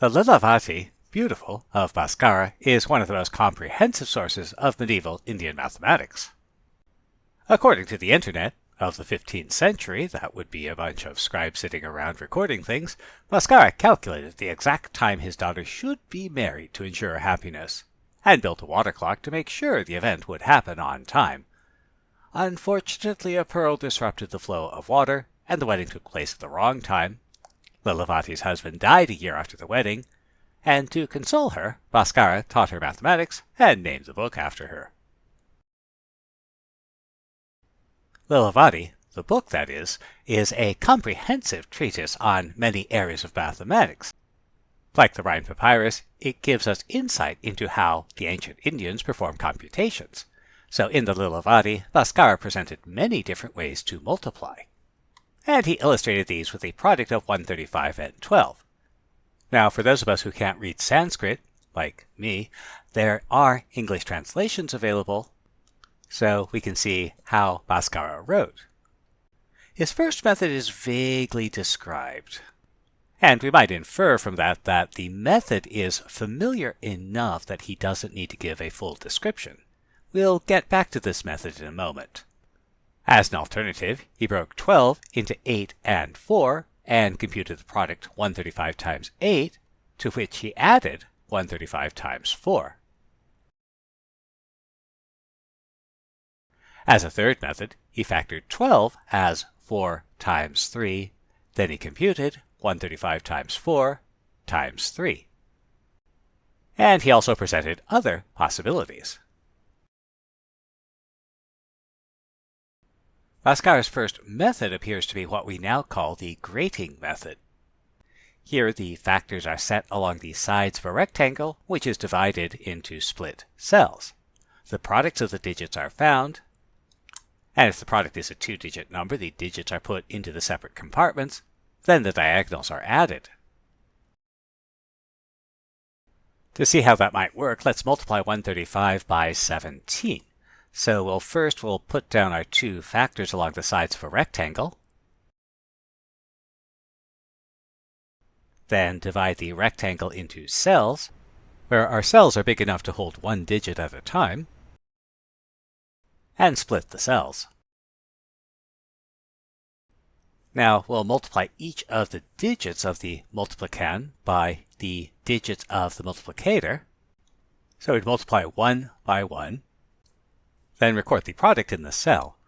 The Lilavati, beautiful, of Bhaskara is one of the most comprehensive sources of medieval Indian mathematics. According to the internet of the 15th century, that would be a bunch of scribes sitting around recording things, Bhaskara calculated the exact time his daughter should be married to ensure happiness, and built a water clock to make sure the event would happen on time. Unfortunately, a pearl disrupted the flow of water, and the wedding took place at the wrong time. Lilavati's husband died a year after the wedding, and to console her, Bhaskara taught her mathematics and named the book after her. Lilavati, the book that is, is a comprehensive treatise on many areas of mathematics. Like the Rhind Papyrus, it gives us insight into how the ancient Indians performed computations. So in the Lilavati, Bhaskara presented many different ways to multiply. And he illustrated these with a product of 135 and 12. Now, for those of us who can't read Sanskrit, like me, there are English translations available so we can see how Bhaskara wrote. His first method is vaguely described. And we might infer from that that the method is familiar enough that he doesn't need to give a full description. We'll get back to this method in a moment. As an alternative, he broke 12 into 8 and 4 and computed the product 135 times 8, to which he added 135 times 4. As a third method, he factored 12 as 4 times 3, then he computed 135 times 4 times 3. And he also presented other possibilities. Bhaskara's first method appears to be what we now call the grating method. Here the factors are set along the sides of a rectangle, which is divided into split cells. The products of the digits are found, and if the product is a two-digit number, the digits are put into the separate compartments, then the diagonals are added. To see how that might work, let's multiply 135 by 17. So we'll first we'll put down our two factors along the sides of a rectangle. Then divide the rectangle into cells, where our cells are big enough to hold one digit at a time and split the cells. Now we'll multiply each of the digits of the multiplicand by the digits of the multiplicator. So we'd multiply 1 by 1, then record the product in the cell.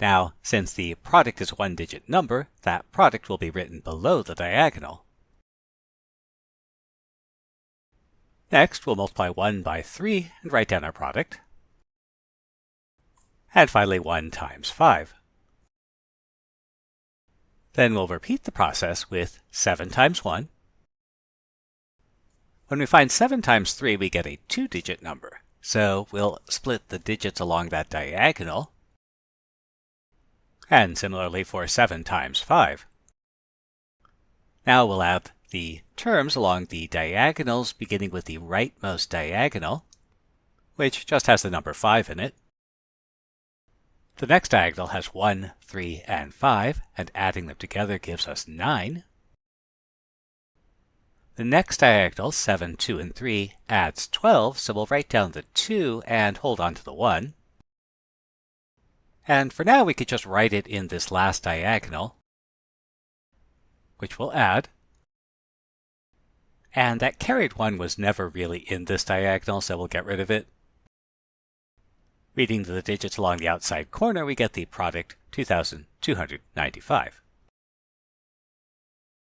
Now, since the product is a one-digit number, that product will be written below the diagonal. Next, we'll multiply 1 by 3 and write down our product and finally 1 times 5. Then we'll repeat the process with 7 times 1. When we find 7 times 3, we get a two-digit number. So we'll split the digits along that diagonal. And similarly for 7 times 5. Now we'll add the terms along the diagonals beginning with the rightmost diagonal, which just has the number 5 in it. The next diagonal has 1, 3, and 5, and adding them together gives us 9. The next diagonal, 7, 2, and 3, adds 12, so we'll write down the 2 and hold on to the 1. And for now, we could just write it in this last diagonal, which we'll add. And that carried 1 was never really in this diagonal, so we'll get rid of it. Reading the digits along the outside corner, we get the product 2295.